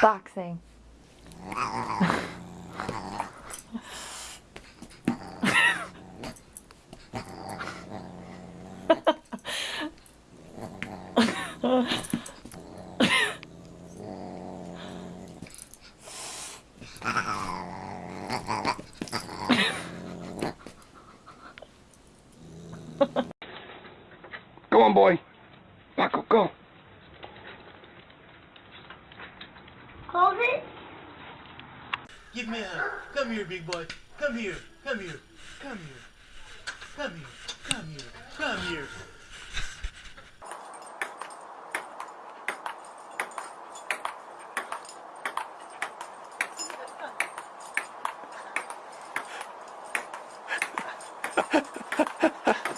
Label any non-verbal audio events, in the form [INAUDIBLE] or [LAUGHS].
Boxing. Go on, boy. Back up, go. Hold it. Give me a hug. Come here, big boy. Come here. Come here. Come here. Come here. Come here. Come here. [LAUGHS]